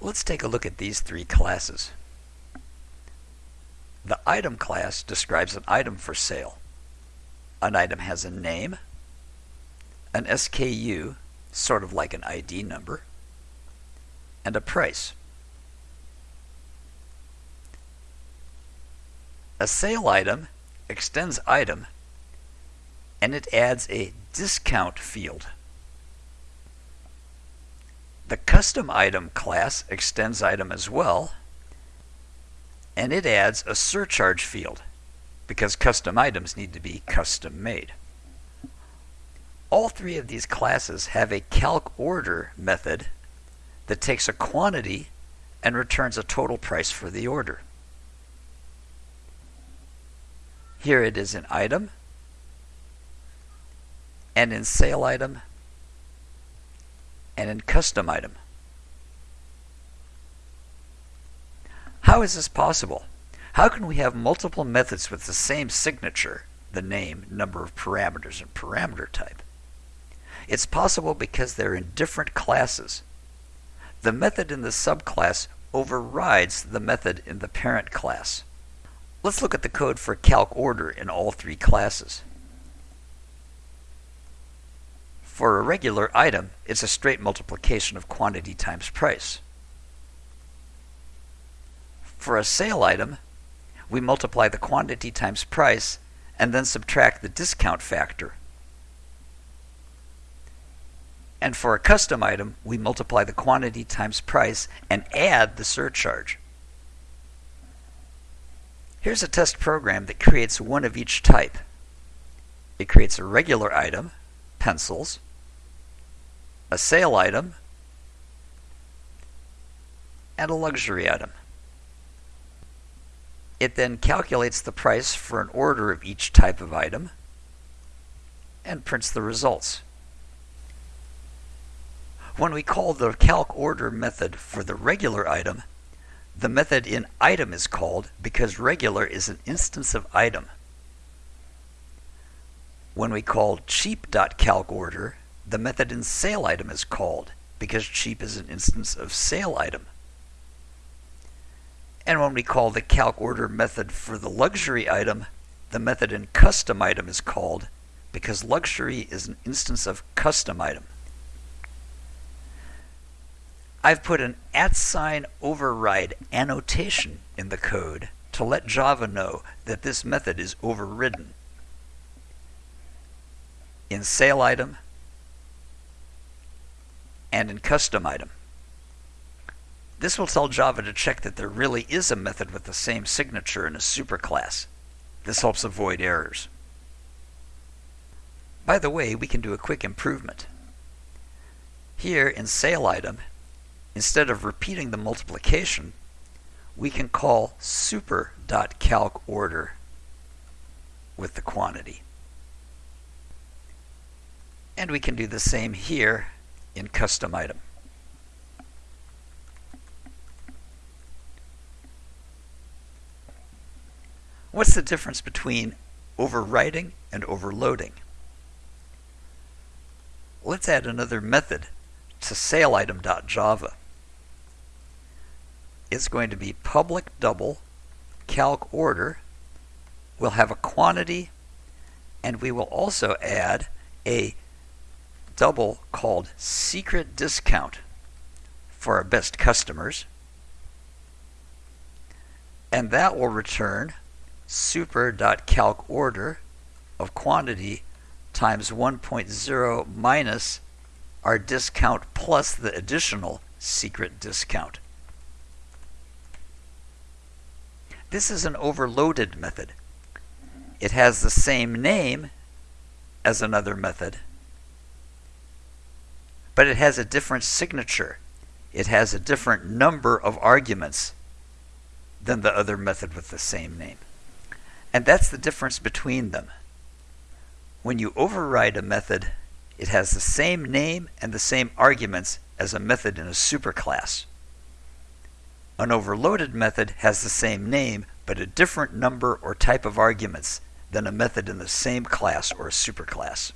Let's take a look at these three classes. The item class describes an item for sale. An item has a name, an SKU, sort of like an ID number, and a price. A sale item extends item and it adds a discount field. The custom item class extends item as well and it adds a surcharge field because custom items need to be custom made. All three of these classes have a calc order method that takes a quantity and returns a total price for the order. Here it is in item and in sale item and in custom item. How is this possible? How can we have multiple methods with the same signature, the name, number of parameters, and parameter type? It's possible because they're in different classes. The method in the subclass overrides the method in the parent class. Let's look at the code for calc order in all three classes. For a regular item, it's a straight multiplication of quantity times price. For a sale item, we multiply the quantity times price and then subtract the discount factor. And for a custom item, we multiply the quantity times price and add the surcharge. Here's a test program that creates one of each type. It creates a regular item, pencils, a sale item, and a luxury item. It then calculates the price for an order of each type of item and prints the results. When we call the calc order method for the regular item, the method in item is called because regular is an instance of item. When we call cheap.calcOrder, the method in sale item is called because cheap is an instance of sale item. And when we call the calc order method for the luxury item, the method in custom item is called because luxury is an instance of custom item. I've put an at sign override annotation in the code to let Java know that this method is overridden. In sale item and in custom item. This will tell Java to check that there really is a method with the same signature in a superclass. This helps avoid errors. By the way, we can do a quick improvement. Here in sale item, Instead of repeating the multiplication, we can call super.calcorder with the quantity. And we can do the same here in custom item. What's the difference between overriding and overloading? Let's add another method to saleItem.java It's going to be public double calc order. We'll have a quantity and we will also add a double called secret discount for our best customers. And that will return super.calc order of quantity times 1.0 minus our discount plus the additional secret discount. This is an overloaded method. It has the same name as another method, but it has a different signature. It has a different number of arguments than the other method with the same name. And that's the difference between them. When you override a method, it has the same name and the same arguments as a method in a superclass. An overloaded method has the same name, but a different number or type of arguments than a method in the same class or a superclass.